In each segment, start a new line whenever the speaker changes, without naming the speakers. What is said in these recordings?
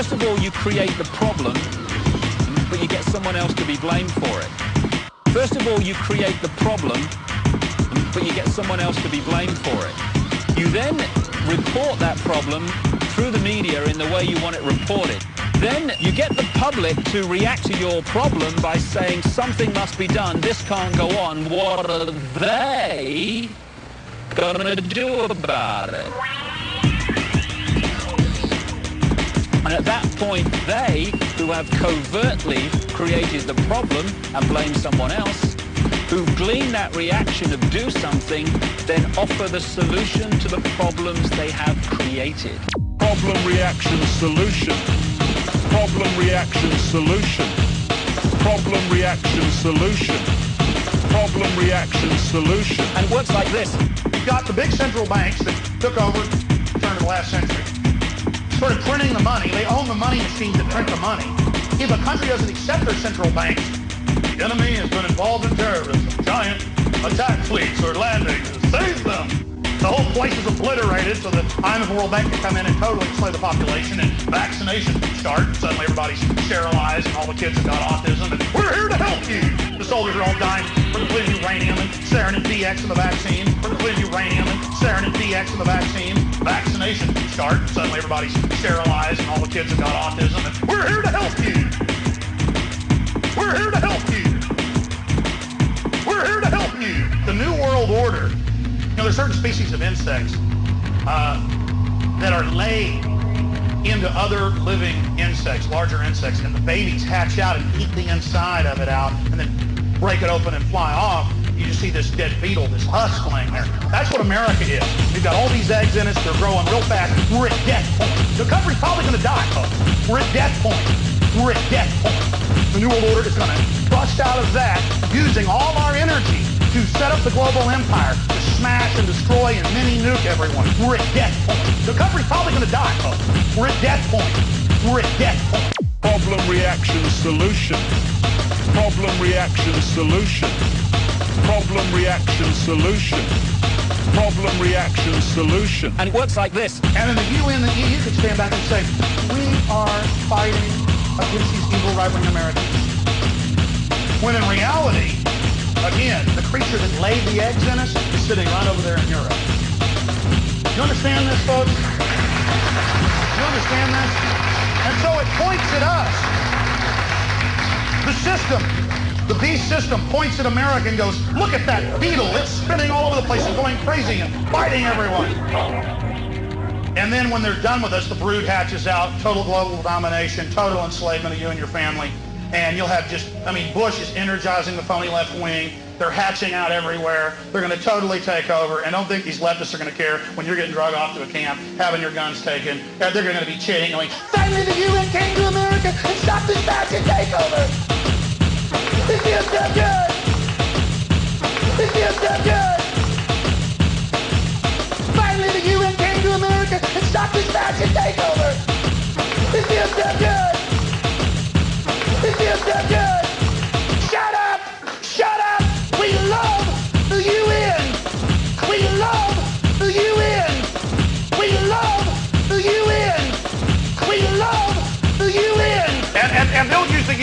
First of all, you create the problem, but you get someone else to be blamed for it. First of all, you create the problem, but you get someone else to be blamed for it. You then report that problem through the media in the way you want it reported. Then you get the public to react to your problem by saying something must be done, this can't go on. What are they gonna do about it? And at that point, they, who have covertly created the problem and blame someone else, who glean that reaction of do something, then offer the solution to the problems they have created.
Problem, reaction, solution. Problem, reaction, solution. Problem, reaction, solution. Problem, reaction, solution.
And it works like this.
You've got the big central banks that took over turn of the last century. Started printing the money. They own the money machines that print the money. If a country doesn't accept their central bank, the enemy has been involved in terrorism. Giant attack fleets are landing whole place is obliterated so that IMF and World Bank can come in and totally slay the population and vaccination can start. And Suddenly everybody's sterilized and all the kids have got autism and we're here to help you. The soldiers are all dying from depleted uranium and sarin and VX in the vaccine. From depleted uranium and sarin and VX in the vaccine. Vaccination can start. And Suddenly everybody's sterilized and all the kids have got autism and we're here to help you. Species of insects uh, that are laid into other living insects, larger insects, and the babies hatch out and eat the inside of it out and then break it open and fly off. You just see this dead beetle, this husk laying there. That's what America is. We've got all these eggs in us. They're growing real fast. We're at death point. The country's probably going to die, folks. We're at death point. We're at death point. The New World Order is going to bust out of that using all our energy to set up the global empire, smash and destroy and mini-nuke everyone. We're at death point. The country's probably going to die, folks. We're at death point. We're at death point.
Problem, reaction, solution. Problem, reaction, solution. Problem, reaction, solution. Problem, reaction, solution.
And it works like this.
And then the UN, the EU could stand back and say, we are fighting against these evil right-wing Americans. When in reality, again, the creature that laid the eggs in us is sitting right over there in Europe. You understand this, folks? You understand this? And so it points at us. The system, the beast system points at America and goes, look at that beetle. It's spinning all over the place and going crazy and biting everyone. And then when they're done with us, the brood hatches out, total global domination, total enslavement of you and your family. And you'll have just, I mean, Bush is energizing the phony left wing. They're hatching out everywhere. They're going to totally take over. And don't think these leftists are going to care when you're getting drug off to a camp, having your guns taken. They're going to be cheating, going, finally the UN came to America and stopped this fascist takeover. It feels so good.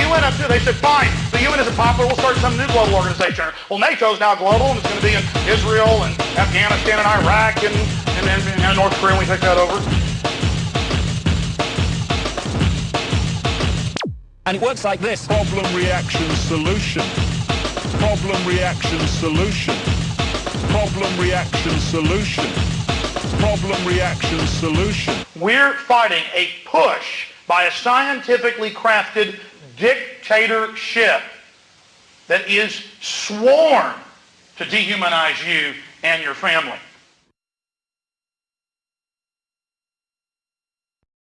They'll use the UN up too. They said, fine, the UN isn't popular, we'll start some new global organization. Well, NATO's now global, and it's going to be in Israel and Afghanistan and Iraq and, and, and, and North Korea when we take that over.
And it works like this.
Problem, reaction, solution. Problem, reaction, solution. Problem, reaction, solution. Problem, reaction, solution.
We're fighting a push by a scientifically crafted dictatorship that is sworn to dehumanize you and your family.